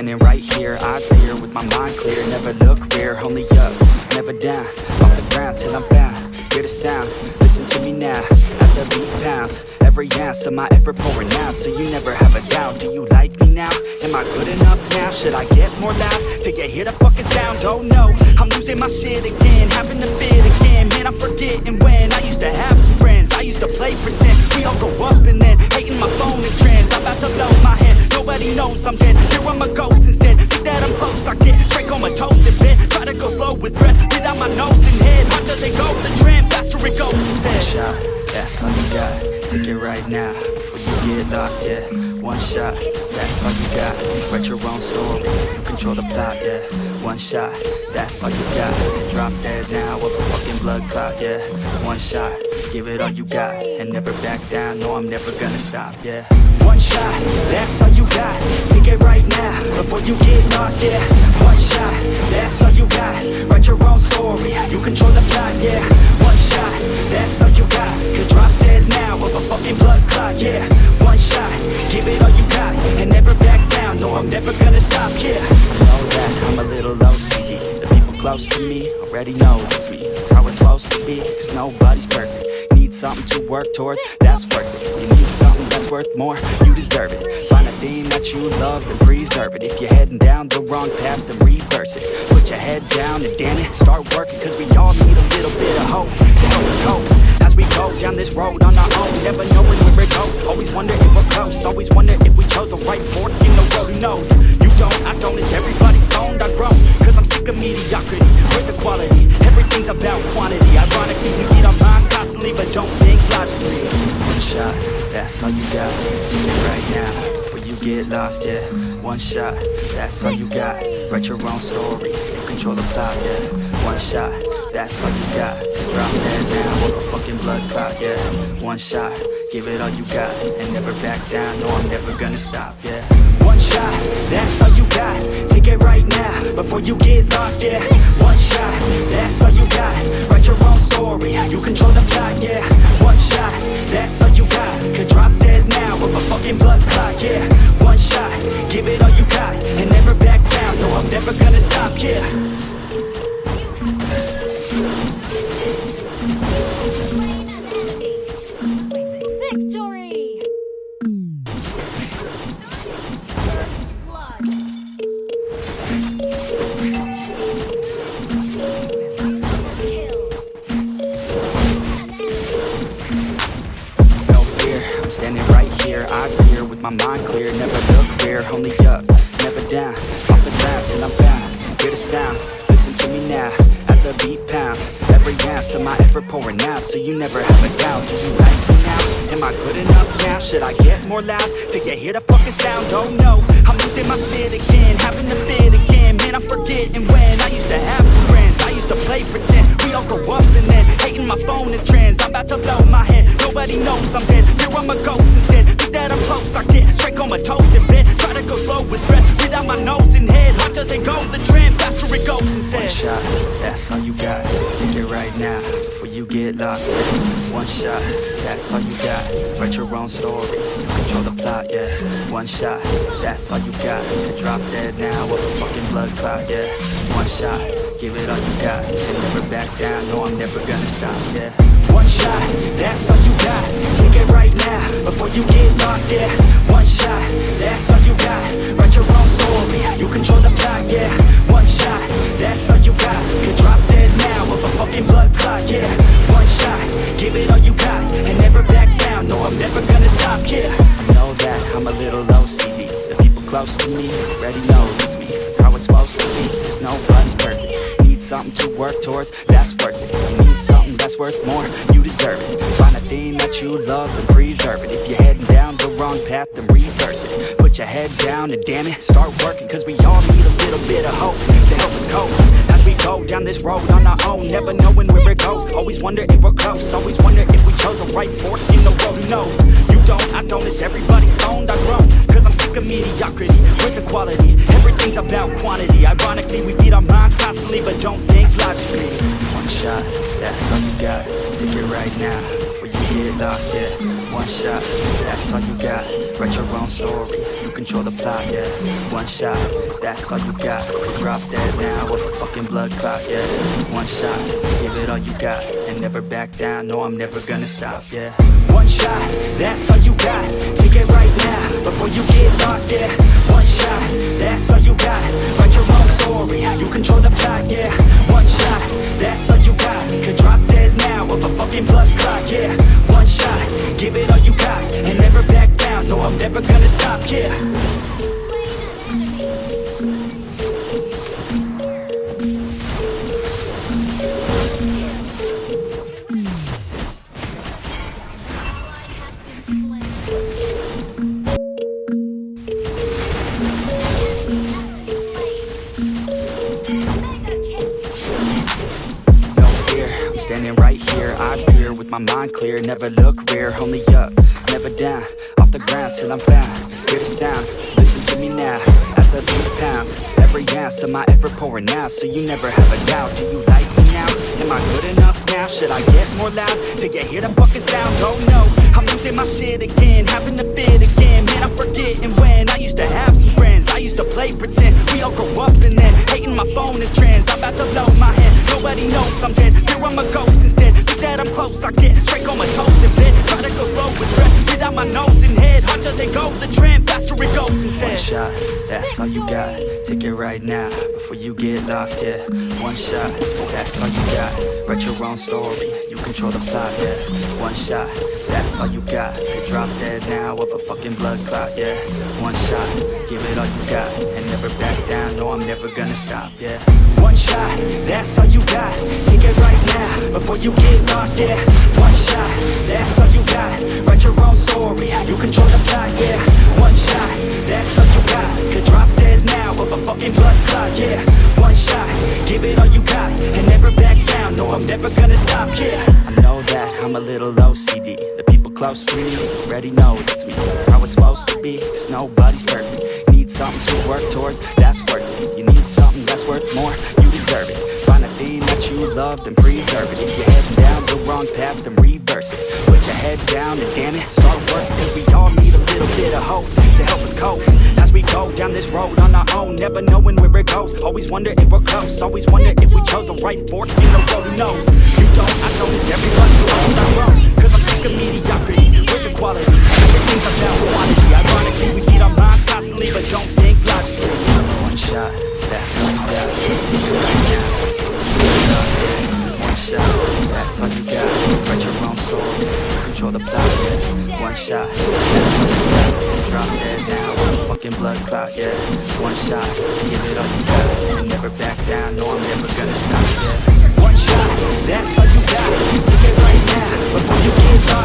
standing right here, eyes clear with my mind clear. Never look rear, only up, never down. Off the ground till I'm found. Hear the sound, listen to me now. As the beat pounds, every ounce of my effort pouring out. So you never have a doubt. Do you like me now? Am I good enough now? Should I get more loud till you hear the fucking sound? Oh no, I'm losing my shit again, having to fit again. Man, I'm forgetting when I used to have some friends. I used to play pretend. We all grow up and then hating my phone and trends. I'm about to blow my Nobody knows I'm dead. Here I'm a ghost instead. Think that I'm close, I get straight comatose in bed. Try to go slow with breath. Get out my nose and head. As they go the trend. Faster it goes instead. One shot, that's all you got. Take it right now before you get lost. Yeah, one shot, that's all you got. Write your own story. You control the plot. Yeah, one shot, that's all you got. Drop dead now with a fucking blood clot. Yeah, one shot, give it all you got and never back down. No, I'm never gonna stop. Yeah. One shot, that's all you got. Take it right now, before you get lost, yeah. One shot, that's all you got. Write your own story, you control the plot, yeah. One shot, that's all you got. Could drop dead now of a fucking blood clot, yeah. One shot, close to me. Already know it's me. It's how it's supposed to be, cause nobody's perfect. Need something to work towards, that's worth it. You need something that's worth more, you deserve it. Find a thing that you love and preserve it. If you're heading down the wrong path, then reverse it. Put your head down and damn it, start working Cause we all need a little bit of hope to help us cope. As we go down this road on our own Never knowing where it goes Always wonder if we're close Always wonder if we chose the right fork in the road Who knows? You don't, I don't, it's everybody's stoned I grow, cause I'm sick of mediocrity. Where's the quality? Everything's about quantity. Ironically, we beat our minds constantly But don't think logically. One shot, that's all you got. Take it right now Before you get lost, yeah. One shot, that's all you got. Write your own story You control the plot, yeah. One shot, that's all you got. Drop that now with a fucking blood clot, yeah. One shot, give it all you got And never back down, no I'm never gonna stop, yeah shot, that's all you got. Take it right now, before you get lost, yeah. One shot, that's all you got. Write your own story, you control the plot, yeah. One shot, that's all you got. Could drop dead now with a fucking blood clot, yeah. One shot, give it all you got And never back down, no I'm never gonna stop, yeah. Victory! My mind clear Never look rear, only up, never down Off the ground till I'm found Hear the sound, listen to me now As the beat pounds Every ounce of my effort pouring out So you never have a doubt Do you like me now? Am I good enough now? Should I get more loud? Till you hear the fucking sound? Oh no, I'm losing my shit again Having to fit again Man, I'm forgetting when I used to have some friends I used to play pretend We all grow up and then Hating my phone and trends I'm about to blow my head Nobody knows I'm dead. Here I'm a ghost instead Think that I'm close I get straight comatose in bed Try to go slow with breath Breathe out my nose and head as they go the trend Faster it goes instead. One shot, that's all you got. Take it right now Before you get lost. One shot, that's all you got. Write your own story control the plot, yeah. One shot, that's all you got. Could drop dead now with a fucking blood clot, yeah. One shot, give it all you got. And never back down, no I'm never gonna stop, yeah One shot, that's all you got. Take it right now, before you get lost, yeah. One shot, that's all you got. Write your own story, you control the plot, yeah. One shot, that's all you got. Could drop dead now with a fucking blood clot, yeah. One shot, give it all you got And never back down, no I'm never gonna stop, yeah. I know that I'm a little OCD The people close to me already know it's me. It's how it's supposed to be, cause nobody's perfect. Need something to work towards, that's worth it. Need something that's worth more, you deserve it. Find a thing that you love and preserve it. If you're heading down the wrong path, then reverse it. Put your head down and damn it, start working. Cause we all need a little bit of hope to help us cope. As we go down this road on our own, never knowing where it goes Always wonder if we're close, always wonder if we chose the right fork in the road. Who knows? You don't, I don't, it's everybody stoned, I grow. Cause I'm sick of mediocrity, where's the quality? Everything's about quantity. Ironically, we beat our minds constantly But don't think logically. One shot, that's you got. Take it right now, before you get lost, yeah. One shot, that's all you got. Write your own story, you control the plot, yeah. One shot, that's all you got. Drop that now with a fucking blood clot, yeah. One shot, give it all you got And never back down, no I'm never gonna stop, yeah. One shot, that's all you got. Take it right now, before you get lost, yeah. One shot, that's all you got. Write your own story, you control the plot, yeah. One shot, that's all you got blood clot, yeah. One shot, give it all you got. And never back down, no I'm never gonna stop, yeah mind clear, never look rear Only up, never down Off the ground till I'm found Hear the sound, listen to me now As the beat pounds Every ounce of my effort pouring out So you never have a doubt Do you like me now? Am I good enough now? Should I get more loud? Till you hear the fucking sound? Oh no, I'm losing my shit again Having to fit again Man, I'm forgetting when I used to have some friends I used to play pretend We all grow up and then Hating my phone and trends I'm about to blow my head Nobody knows I'm dead right now Before you get lost, yeah. One shot, that's all you got. Write your own story You control the plot, yeah. One shot, that's all you got. Could drop dead now of a fucking blood clot, yeah. One shot, give it all you got And never back down, no I'm never gonna stop, yeah. One shot, that's all you got. Take it right now, before you get lost, yeah. One shot, that's all you got. Write your own story, you control the plot, yeah. One shot, that's all you got. Could drop of a fucking blood clot, yeah. One shot, give it all you got And never back down, no I'm never gonna stop, yeah. I know that I'm a little OCD The people close to me already know it's me. It's how it's supposed to be, cause nobody's perfect. Need something to work towards, that's worth it. You need something that's worth more, you deserve it. Find a thing that you love, then preserve it. If you're heading down the wrong path, then reverse it. Put your head down and damn it, start working. Cause we all need a little bit of hope to help us cope As we go down this road on our own, never knowing where it goes. Always wonder if we're close, always wonder if we chose the right fork. In the road, who knows? You don't, I don't, it's everybody's own, Cause I'm sick of mediocrity, where's the quality? Everything's down quantity, ironically We feed our minds constantly, but don't think logically. One shot, that's all you got, one shot, that's all you got. Write your own story, control the plot, One shot, Drop dead now, one fucking blood clot, yeah. One shot, give it all you got never back down, no I'm never gonna stop, yeah. One shot, that's all you got. You Take it right now, before you get lost,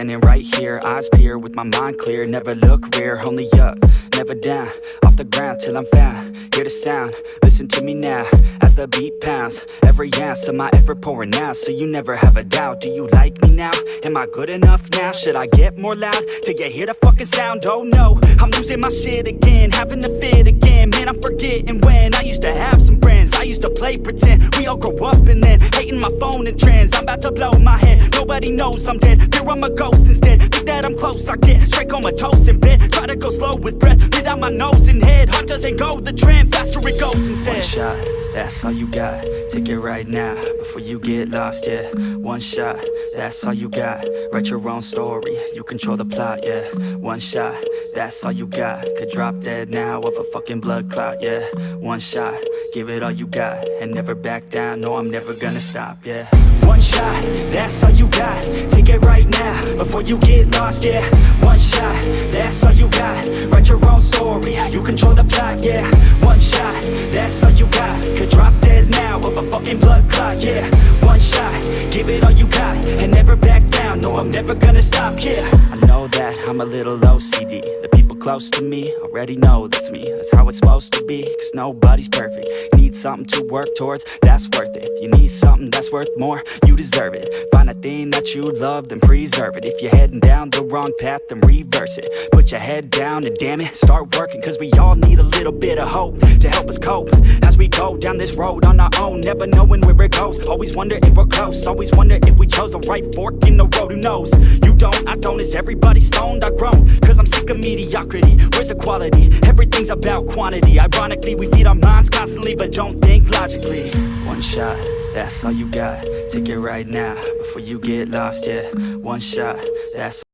standing right here, eyes peer With my mind clear, never look rear Only up, never down Off the ground till I'm found Hear the sound, listen to me now As the beat pounds Every ounce of my effort pouring out So you never have a doubt Do you like me now? Am I good enough now? Should I get more loud? Till you hear the fucking sound? Oh no, I'm losing my shit again Having to fit again Man, I'm forgetting when I used to have some friends I used to play pretend We all grow up and then Hating my phone and trends I'm about to blow my head Nobody knows I'm dead Here I'm a instead Think that I'm close I get straight comatose in bed Try to go slow with breath. Breathe out my nose and head doesn't go the trend Faster it goes instead. One shot, that's all you got. Take it right now Before you get lost, yeah. One shot, that's all you got. Write your own story You control the plot, yeah. One shot, that's all you got. Could drop dead now of a fucking blood clot, yeah. One shot, give it all you got And never back down, no I'm never gonna stop, yeah. One shot, that's all you got. Take it right now, before you get lost, yeah. One shot, that's all you got. Write your own story, you control the plot, yeah. One shot, that's all you got Could drop dead now of a fucking blood clot, yeah. One shot, give it all you got and never back down. No, I'm never gonna stop, yeah. I know that I'm a little OCD The people close to me already know that's me. That's how it's supposed to be, cause nobody's perfect. Need something to work towards, that's worth it. You need something that's worth more, you deserve it. Find a thing that you love, then preserve it. If you're heading down the wrong path, then reverse it. Put your head down and damn it, start working Cause we all need a little bit of hope to help us cope. As we go down this road on our own, never knowing where it goes Always wonder if we're close, always wonder if we chose the right fork in the road Who knows? You don't, I don't, is everybody stoned? I groan, cause I'm sick of mediocrity Where's the quality? Everything's about quantity Ironically, we feed our minds constantly But don't think logically One shot, that's all you got Take it right now, before you get lost, yeah One shot, that's